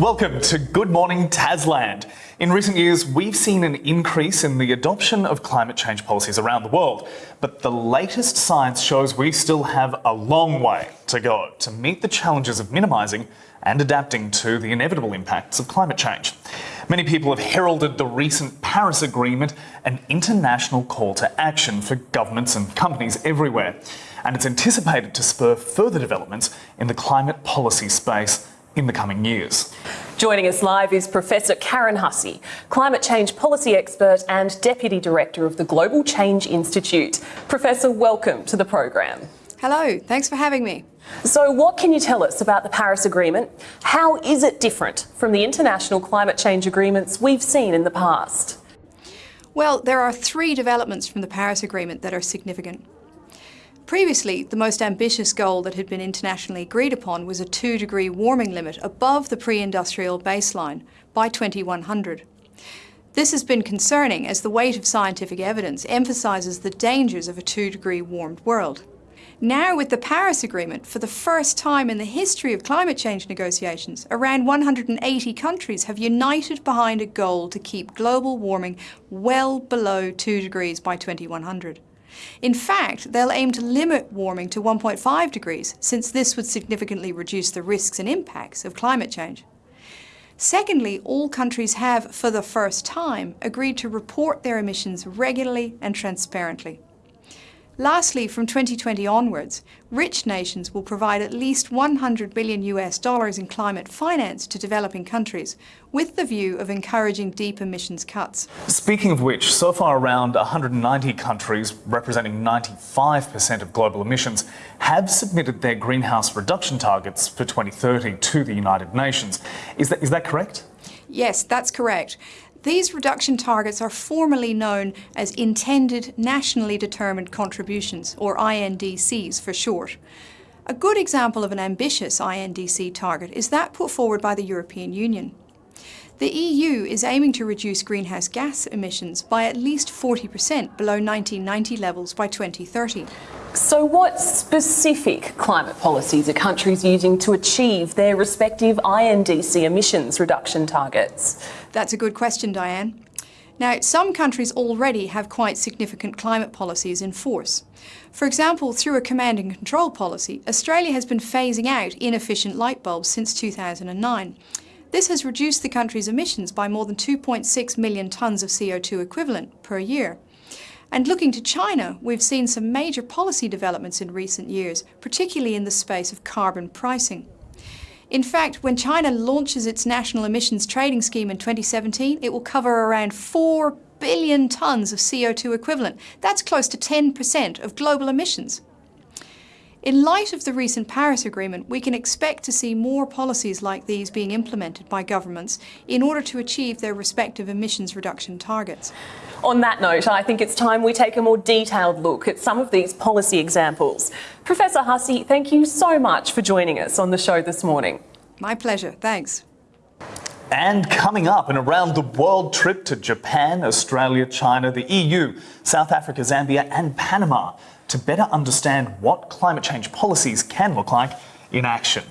Welcome to Good Morning Tasland. In recent years, we've seen an increase in the adoption of climate change policies around the world, but the latest science shows we still have a long way to go to meet the challenges of minimising and adapting to the inevitable impacts of climate change. Many people have heralded the recent Paris Agreement, an international call to action for governments and companies everywhere, and it's anticipated to spur further developments in the climate policy space in the coming years. Joining us live is Professor Karen Hussey, climate change policy expert and Deputy Director of the Global Change Institute. Professor, welcome to the program. Hello, thanks for having me. So what can you tell us about the Paris Agreement? How is it different from the international climate change agreements we've seen in the past? Well, there are three developments from the Paris Agreement that are significant. Previously, the most ambitious goal that had been internationally agreed upon was a 2 degree warming limit above the pre-industrial baseline by 2100. This has been concerning as the weight of scientific evidence emphasises the dangers of a 2 degree warmed world. Now with the Paris Agreement, for the first time in the history of climate change negotiations, around 180 countries have united behind a goal to keep global warming well below 2 degrees by 2100. In fact, they'll aim to limit warming to 1.5 degrees, since this would significantly reduce the risks and impacts of climate change. Secondly, all countries have, for the first time, agreed to report their emissions regularly and transparently. Lastly, from 2020 onwards, rich nations will provide at least 100 billion US dollars in climate finance to developing countries, with the view of encouraging deep emissions cuts. Speaking of which, so far around 190 countries, representing 95% of global emissions, have submitted their greenhouse reduction targets for 2030 to the United Nations. Is that, is that correct? Yes, that's correct. These reduction targets are formally known as Intended Nationally Determined Contributions, or INDCs for short. A good example of an ambitious INDC target is that put forward by the European Union. The EU is aiming to reduce greenhouse gas emissions by at least 40% below 1990 levels by 2030. So what specific climate policies are countries using to achieve their respective INDC emissions reduction targets? That's a good question, Diane. Now, some countries already have quite significant climate policies in force. For example, through a command and control policy, Australia has been phasing out inefficient light bulbs since 2009. This has reduced the country's emissions by more than 2.6 million tonnes of CO2 equivalent per year. And looking to China, we've seen some major policy developments in recent years, particularly in the space of carbon pricing. In fact, when China launches its national emissions trading scheme in 2017, it will cover around 4 billion tonnes of CO2 equivalent. That's close to 10% of global emissions. In light of the recent Paris Agreement, we can expect to see more policies like these being implemented by governments in order to achieve their respective emissions reduction targets. On that note, I think it's time we take a more detailed look at some of these policy examples. Professor Hussey, thank you so much for joining us on the show this morning. My pleasure, thanks. And coming up, an around the world trip to Japan, Australia, China, the EU, South Africa, Zambia, and Panama to better understand what climate change policies can look like in action.